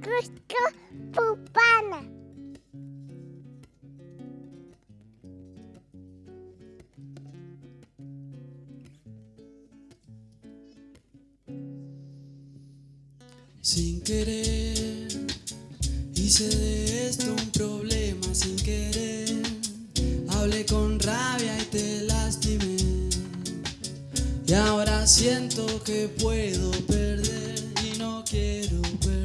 Plástico Pupana. Sin querer, hice de esto un problema sin querer. Hablé con rabia y te lastimé. Y ahora siento que puedo perder y no quiero perder.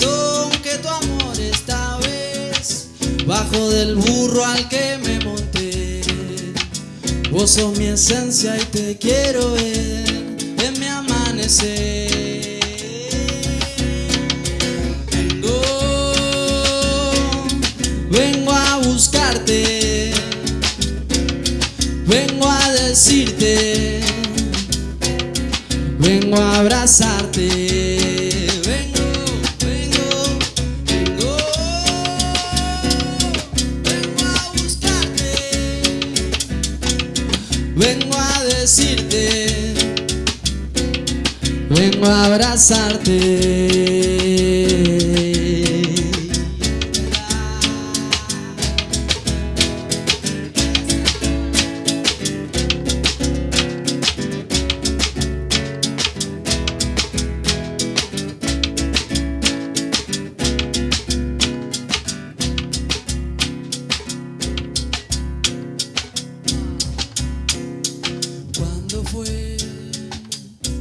Que tu amor esta vez. Bajo del burro al que me monté. Vos sos mi esencia y te quiero ver en mi amanecer. Vengo, vengo a buscarte, vengo a decirte, vengo a abrazarte. Vengo a decirte, vengo a abrazarte.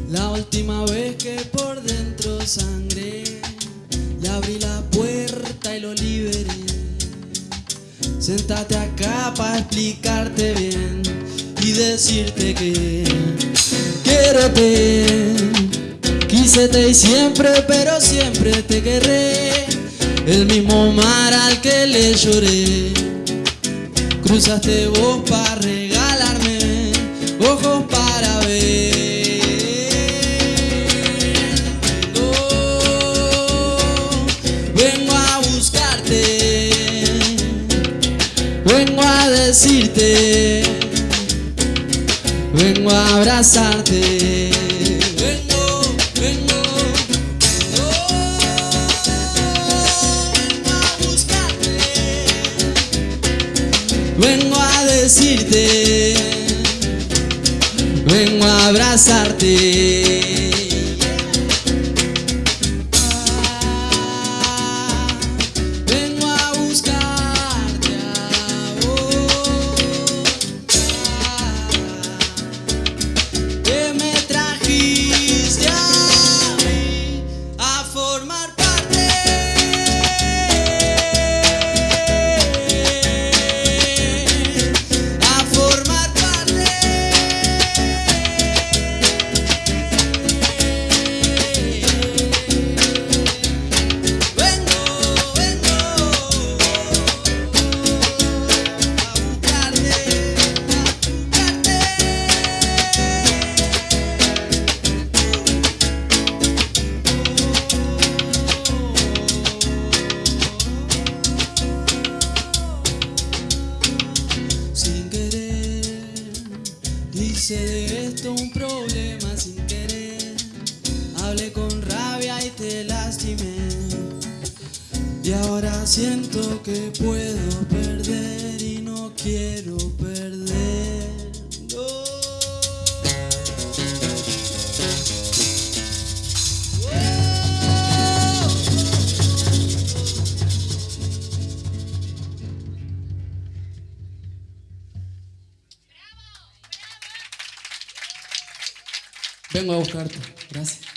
La última vez que por dentro sangré? Le abrí la puerta y lo liberé. Sentate acá para explicarte bien y decirte que quiero te quísete y siempre, pero siempre te querré. El mismo mar al que le lloré. Cruzaste vos para regalarme ojos para decirte, vengo a abrazarte. Vengo, vengo, vengo, vengo a buscarte. Vengo a decirte, abrazarte. Hice de esto un problema sin querer. Hablé con rabia y te lastimé. Y ahora siento que puedo perder y no quiero Vengo a buscarte. Gracias.